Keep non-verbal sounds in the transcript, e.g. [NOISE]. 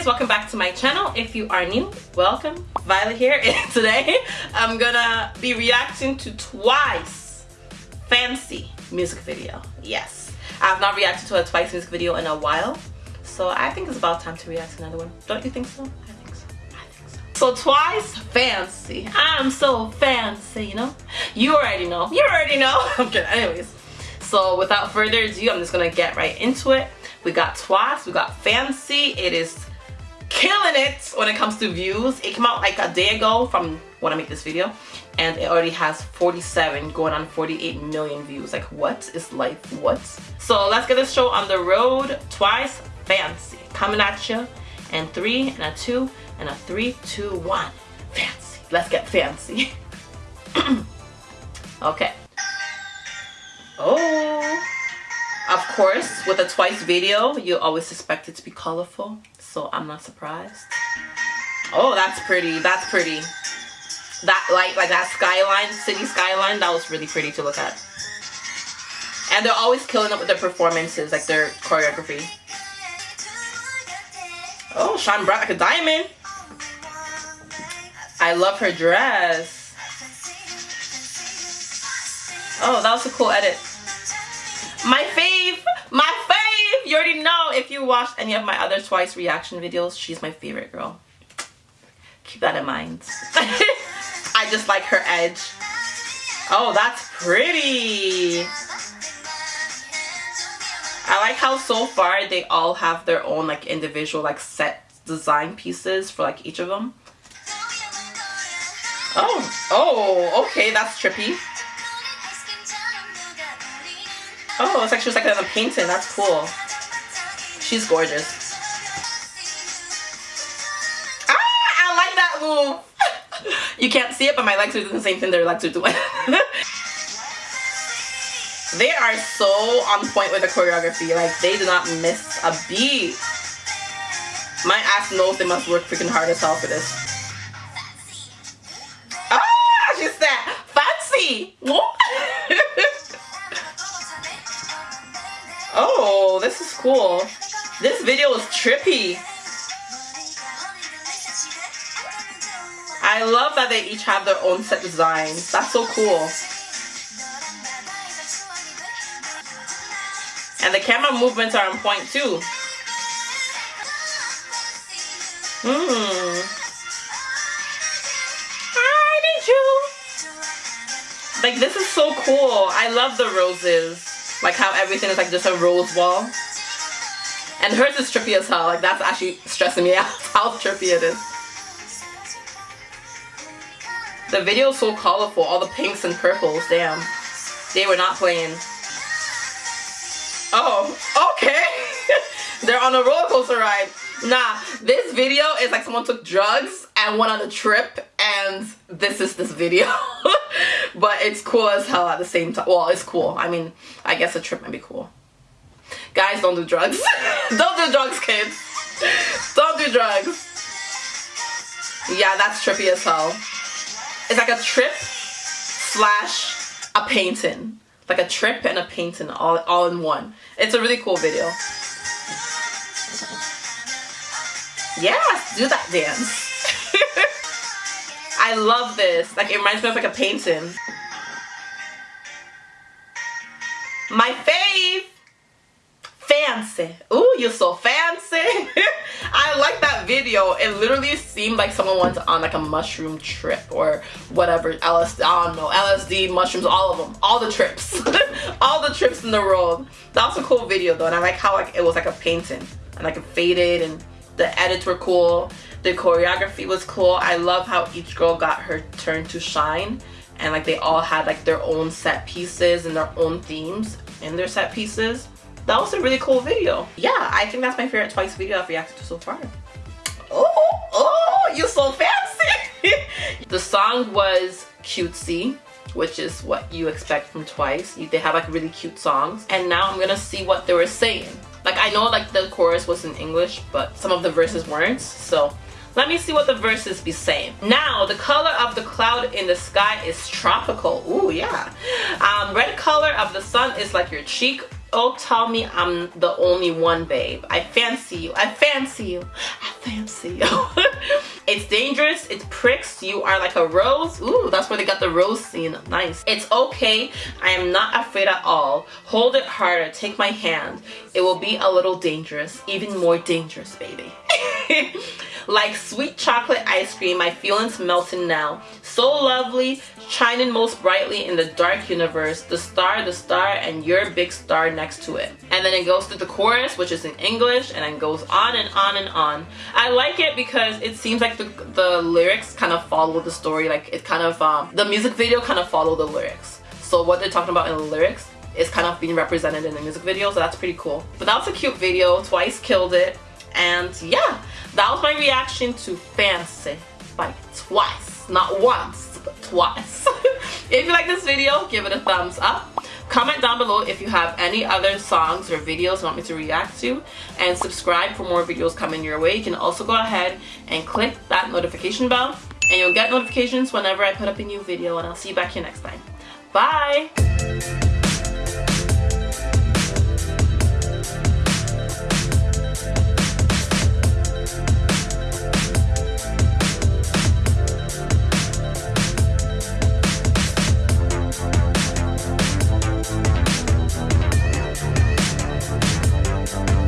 guys welcome back to my channel. If you are new welcome. Violet here. And [LAUGHS] today I'm gonna be reacting to Twice Fancy music video. Yes. I have not reacted to a Twice music video in a while so I think it's about time to react to another one. Don't you think so? I think so. I think so. So Twice Fancy. I'm so fancy you know? You already know. You already know. [LAUGHS] I'm kidding. Anyways. So without further ado I'm just gonna get right into it. We got Twice, we got Fancy. It is killing it when it comes to views. It came out like a day ago from when I make this video and it already has 47 going on 48 million views. Like what is life? What? So let's get this show on the road. Twice Fancy coming at you and three and a two and a three, two, one. Fancy. Let's get fancy. [CLEARS THROAT] okay. Oh. Of course, with a twice video, you always expect it to be colorful, so I'm not surprised. Oh, that's pretty. That's pretty. That like like that skyline, city skyline, that was really pretty to look at. And they're always killing up with their performances, like their choreography. Oh, shine bright like a diamond. I love her dress. Oh, that was a cool edit. My fave! You already know if you watched any of my other Twice reaction videos, she's my favorite girl. Keep that in mind. [LAUGHS] I just like her edge. Oh, that's pretty. I like how so far they all have their own like individual like set design pieces for like each of them. Oh, oh, okay, that's trippy. Oh, it's like she was like in a painting. That's cool. She's gorgeous. Ah, I like that move. [LAUGHS] you can't see it, but my legs are doing the same thing their legs are doing. [LAUGHS] they are so on point with the choreography. Like, they do not miss a beat. My ass knows they must work freaking hard as hell for this. Ah, she said, fancy. [LAUGHS] Oh, this is cool. This video is trippy. I love that they each have their own set designs. That's so cool. And the camera movements are on point too. Hmm. Like this is so cool. I love the roses. Like how everything is like just a rose wall. And hers is trippy as hell. Like that's actually stressing me out [LAUGHS] how trippy it is. The video is so colorful. All the pinks and purples. Damn. They were not playing. Oh, okay. [LAUGHS] They're on a roller coaster ride. Nah, this video is like someone took drugs and went on a trip and this is this video. [LAUGHS] but it's cool as hell at the same time. Well, it's cool. I mean, I guess a trip might be cool. Guys, don't do drugs. [LAUGHS] don't do drugs, kids. Don't do drugs. Yeah, that's trippy as hell. It's like a trip slash a painting. Like a trip and a painting all, all in one. It's a really cool video. Yes, do that dance. [LAUGHS] I love this. Like, it reminds me of like a painting. My fave! Fancy. Ooh, you're so fancy. [LAUGHS] I like that video. It literally seemed like someone went on like a mushroom trip or whatever. LSD, I don't know. LSD, mushrooms, all of them. All the trips. [LAUGHS] all the trips in the world. That was a cool video though. And I like how like it was like a painting. And like it faded and the edits were cool. The choreography was cool. I love how each girl got her turn to shine and like they all had like their own set pieces and their own themes in their set pieces. That was a really cool video. Yeah, I think that's my favorite Twice video I've reacted to so far. Oh, oh, you're so fancy. [LAUGHS] the song was cutesy which is what you expect from Twice. They have like really cute songs. And now I'm gonna see what they were saying. Like I know like the chorus was in English, but some of the verses weren't. So let me see what the verses be saying. Now, the color of the cloud in the sky is tropical. Ooh, yeah. Um, red color of the sun is like your cheek. Oh, tell me I'm the only one, babe. I fancy you. I fancy you. I fancy. You. [LAUGHS] it's dangerous, it pricks, you are like a rose. Ooh, that's where they got the rose scene. Nice. It's okay, I am not afraid at all. Hold it harder, take my hand. It will be a little dangerous, even more dangerous, baby. [LAUGHS] like sweet chocolate ice cream, my feelings melting now. So lovely, shining most brightly in the dark universe. The star, the star, and your big star next to it. And then it goes to the chorus, which is in English, and then goes on and on and on. I like it because it seems like the, the lyrics kind of follow the story. Like it kind of, um, the music video kind of follow the lyrics. So what they're talking about in the lyrics is kind of being represented in the music video, so that's pretty cool. But that was a cute video. Twice killed it. And yeah, that was my reaction to Fancy by Twice. Not once, but [LAUGHS] if you like this video, give it a thumbs up. Comment down below if you have any other songs or videos you want me to react to. And subscribe for more videos coming your way. You can also go ahead and click that notification bell. And you'll get notifications whenever I put up a new video. And I'll see you back here next time. Bye!